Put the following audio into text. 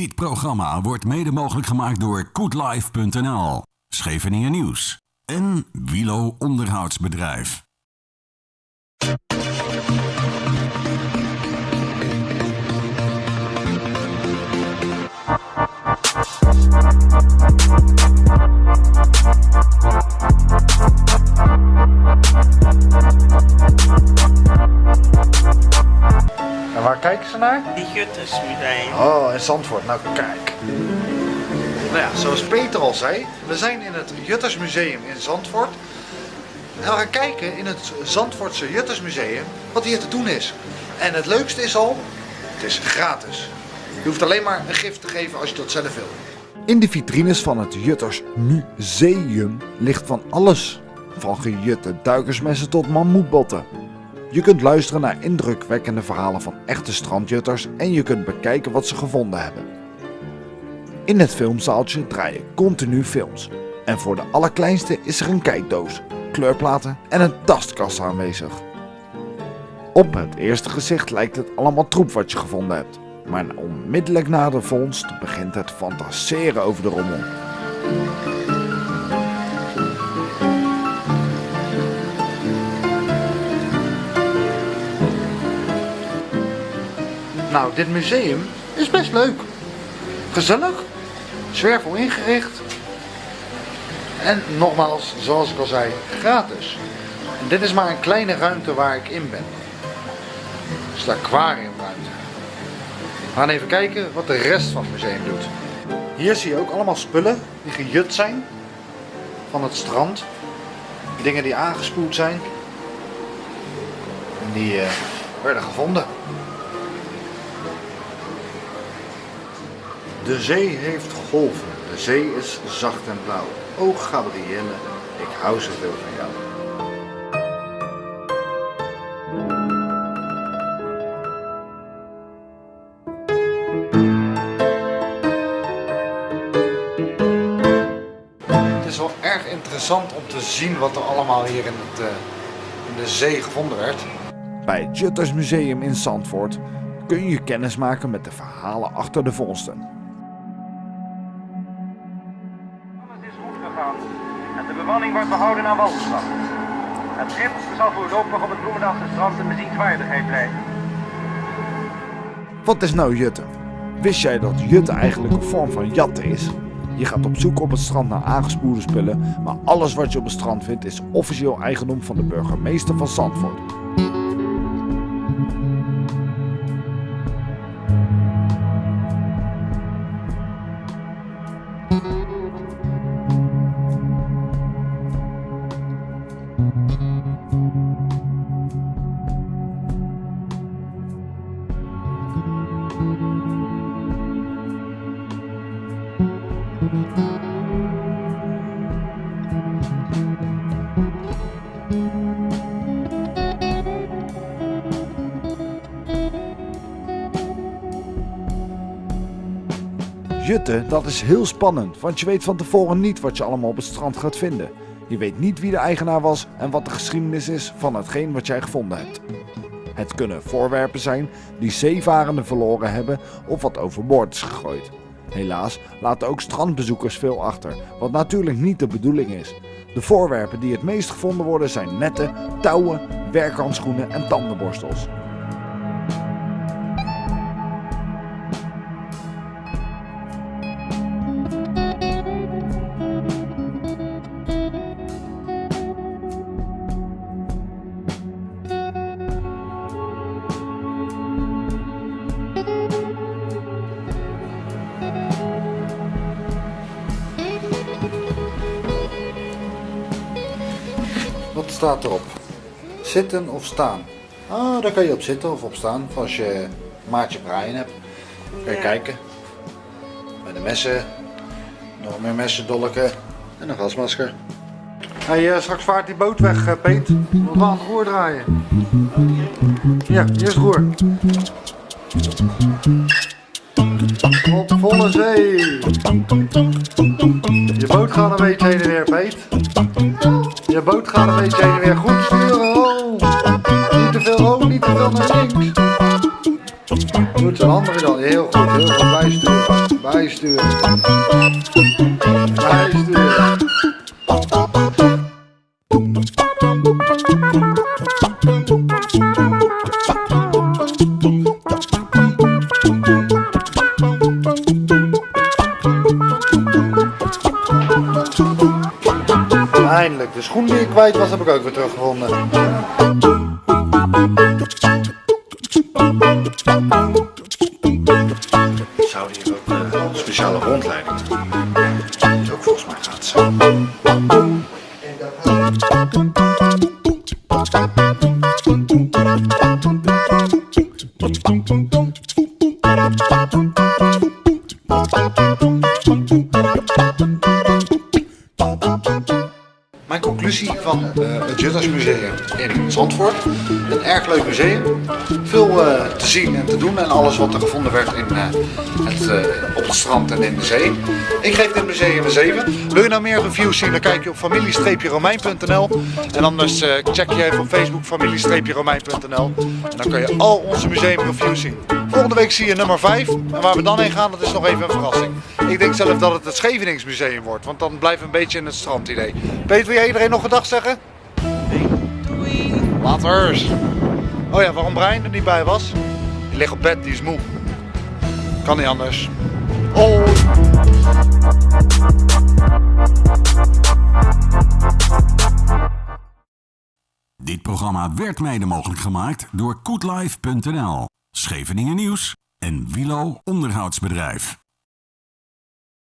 Dit programma wordt mede mogelijk gemaakt door Koetlife.nl, Scheveningen Nieuws en Wilo Onderhoudsbedrijf. En waar kijken ze naar? Die Juttersmuseum. Oh, in Zandvoort. Nou, kijk. Nou ja, zoals Peter al zei, we zijn in het Juttersmuseum in Zandvoort. En we gaan kijken in het Zandvoortse Juttersmuseum wat hier te doen is. En het leukste is al, het is gratis. Je hoeft alleen maar een gift te geven als je dat zelf wil. In de vitrines van het Jutters Museum ligt van alles. Van gejutte duikersmessen tot mammoetbotten. Je kunt luisteren naar indrukwekkende verhalen van echte strandjutters en je kunt bekijken wat ze gevonden hebben. In het filmzaaltje draaien continu films. En voor de allerkleinste is er een kijkdoos, kleurplaten en een tastkast aanwezig. Op het eerste gezicht lijkt het allemaal troep wat je gevonden hebt. Maar onmiddellijk na de vondst begint het fantaseren over de rommel. Nou, dit museum is best leuk. Gezellig, zwervel ingericht. En nogmaals, zoals ik al zei, gratis. Dit is maar een kleine ruimte waar ik in ben. Het is de aquariumruimte. We gaan even kijken wat de rest van het museum doet. Hier zie je ook allemaal spullen die gejut zijn van het strand. Dingen die aangespoeld zijn. En die eh, werden gevonden. De zee heeft golven. De zee is zacht en blauw. O Gabrielle, ik hou zoveel van jou. Het is wel erg interessant om te zien wat er allemaal hier in, het, eh, in de zee gevonden werd. Bij het Jutters Museum in Zandvoort kun je kennis maken met de verhalen achter de vondsten. De bemanning wordt behouden aan walgeslag. Het schip zal voorlopig op het Bloemendaalse strand een bezienswaardigheid blijven. Wat is nou jutten? Wist jij dat jutten eigenlijk een vorm van jatten is? Je gaat op zoek op het strand naar aangespoelde spullen, maar alles wat je op het strand vindt is officieel eigendom van de burgemeester van Zandvoort. Jutten, dat is heel spannend, want je weet van tevoren niet wat je allemaal op het strand gaat vinden. Je weet niet wie de eigenaar was en wat de geschiedenis is van hetgeen wat jij gevonden hebt. Het kunnen voorwerpen zijn die zeevarenden verloren hebben of wat overboord is gegooid. Helaas laten ook strandbezoekers veel achter, wat natuurlijk niet de bedoeling is. De voorwerpen die het meest gevonden worden zijn netten, touwen, werkhandschoenen en tandenborstels. Staat erop? Zitten of staan? Ah, daar kan je op zitten of op staan. Voor als je maatje braaien hebt. Kan je Ja. kijken. Met de messen. Nog meer messen, dolken. En een gasmasker. Hey, eh, straks vaart die boot weg, uh, Peet. We aan het roer draaien. Ja, hier is het roer. Op volle zee. Je boot gaat een beetje heen. Je boot gaat een beetje weer. Goed sturen, oh. Niet te veel oh, niet te veel naar links. Goed, zijn andere dan. Heel goed, heel goed bijsturen. Bijsturen. Bijsturen. Eindelijk, de schoen die ik kwijt was, heb ik ook weer teruggevonden. Zouden hier ook een speciale rondleiding doen? Dat is ook volgens mij gratis. Van eh, het Juttersmuseum in Zandvoort. Een erg leuk museum. Zien en te doen en alles wat er gevonden werd in, eh, het, eh, op het strand en in de zee. Ik geef dit museum een 7. Wil je nou meer reviews zien, dan kijk je op familie-romein.nl. En anders eh, check je even op Facebook familie-romein.nl. En dan kun je al onze museumreviews zien. Volgende week zie je nummer 5. En waar we dan heen gaan, dat is nog even een verrassing. Ik denk zelf dat het het Scheveningsmuseum wordt, want dan we een beetje in het strandidee. Peter, wil jij iedereen nog gedag zeggen? Doei. Later. Oh ja, waarom Brian er niet bij was? Ligt op bed, die is moe. Kan niet anders. Oh. Dit programma werd mede mogelijk gemaakt door koetlife.nl, Scheveningen Nieuws en Wilo Onderhoudsbedrijf.